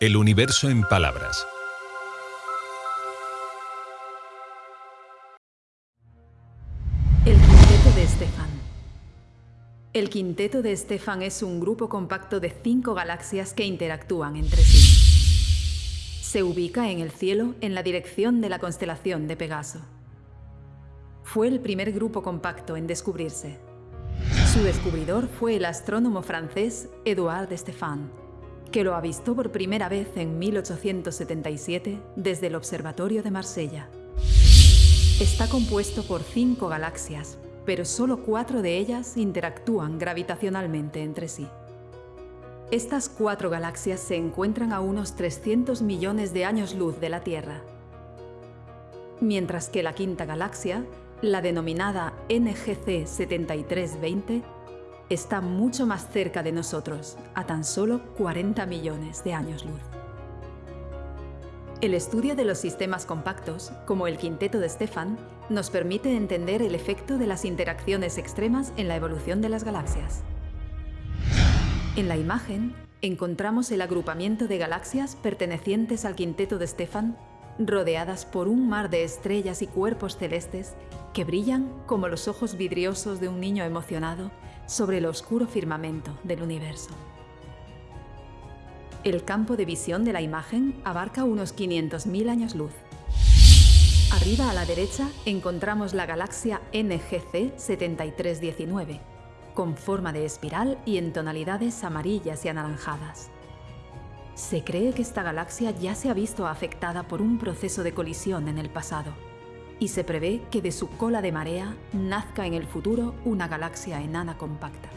El universo en palabras. El Quinteto de Estefan. El Quinteto de Estefan es un grupo compacto de cinco galaxias que interactúan entre sí. Se ubica en el cielo en la dirección de la constelación de Pegaso. Fue el primer grupo compacto en descubrirse. Su descubridor fue el astrónomo francés Edouard Stefan, que lo avistó por primera vez en 1877 desde el Observatorio de Marsella. Está compuesto por cinco galaxias, pero solo cuatro de ellas interactúan gravitacionalmente entre sí. Estas cuatro galaxias se encuentran a unos 300 millones de años luz de la Tierra, mientras que la quinta galaxia, la denominada NGC 7320, está mucho más cerca de nosotros, a tan solo 40 millones de años luz. El estudio de los sistemas compactos, como el quinteto de Stefan, nos permite entender el efecto de las interacciones extremas en la evolución de las galaxias. En la imagen, encontramos el agrupamiento de galaxias pertenecientes al quinteto de Stefan, rodeadas por un mar de estrellas y cuerpos celestes que brillan como los ojos vidriosos de un niño emocionado sobre el oscuro firmamento del universo. El campo de visión de la imagen abarca unos 500.000 años luz. Arriba a la derecha encontramos la galaxia NGC 7319, con forma de espiral y en tonalidades amarillas y anaranjadas. Se cree que esta galaxia ya se ha visto afectada por un proceso de colisión en el pasado y se prevé que de su cola de marea nazca en el futuro una galaxia enana compacta.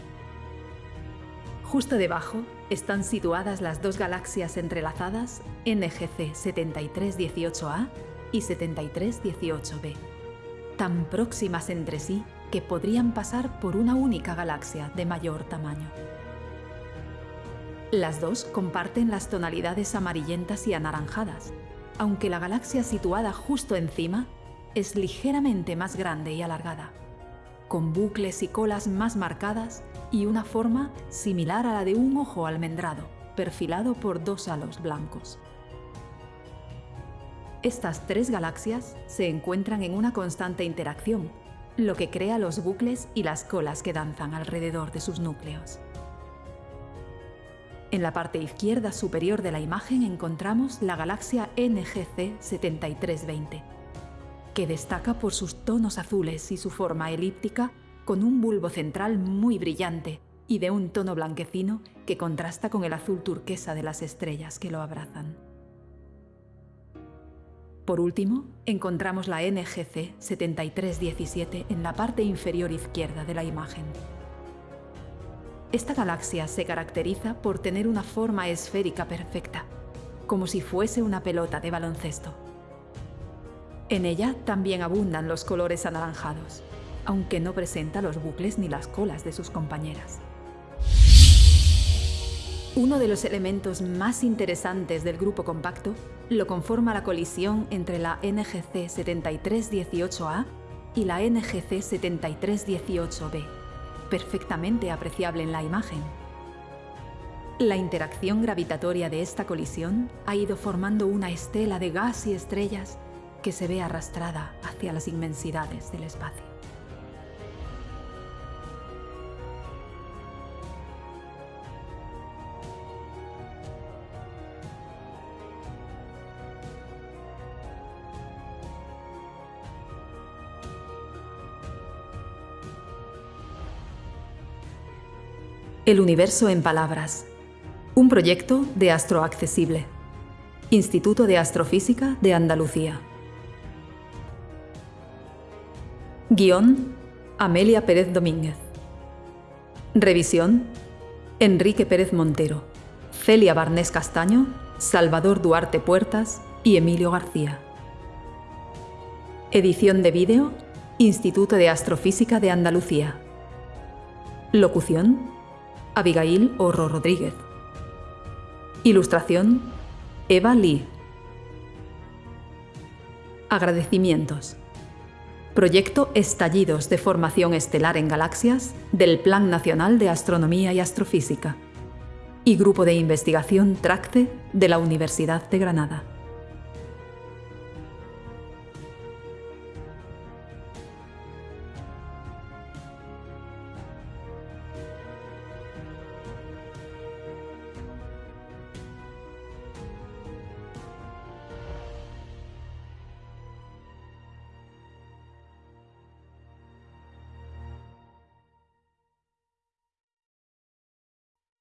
Justo debajo están situadas las dos galaxias entrelazadas NGC 7318A y 7318b, tan próximas entre sí que podrían pasar por una única galaxia de mayor tamaño. Las dos comparten las tonalidades amarillentas y anaranjadas, aunque la galaxia situada justo encima es ligeramente más grande y alargada, con bucles y colas más marcadas y una forma similar a la de un ojo almendrado, perfilado por dos halos blancos. Estas tres galaxias se encuentran en una constante interacción, lo que crea los bucles y las colas que danzan alrededor de sus núcleos. En la parte izquierda superior de la imagen encontramos la galaxia NGC 7320, que destaca por sus tonos azules y su forma elíptica con un bulbo central muy brillante y de un tono blanquecino que contrasta con el azul turquesa de las estrellas que lo abrazan. Por último, encontramos la NGC 7317 en la parte inferior izquierda de la imagen. Esta galaxia se caracteriza por tener una forma esférica perfecta, como si fuese una pelota de baloncesto. En ella también abundan los colores anaranjados, aunque no presenta los bucles ni las colas de sus compañeras. Uno de los elementos más interesantes del grupo compacto lo conforma la colisión entre la NGC 7318A y la NGC 7318B, perfectamente apreciable en la imagen. La interacción gravitatoria de esta colisión ha ido formando una estela de gas y estrellas que se ve arrastrada hacia las inmensidades del espacio. El universo en palabras. Un proyecto de Astroaccesible. Instituto de Astrofísica de Andalucía. Guión, Amelia Pérez Domínguez. Revisión, Enrique Pérez Montero, Celia Barnés Castaño, Salvador Duarte Puertas y Emilio García. Edición de vídeo, Instituto de Astrofísica de Andalucía. Locución, Abigail Orro Rodríguez. Ilustración, Eva Lee. Agradecimientos. Proyecto Estallidos de Formación Estelar en Galaxias del Plan Nacional de Astronomía y Astrofísica. y Grupo de Investigación TRACTE de la Universidad de Granada.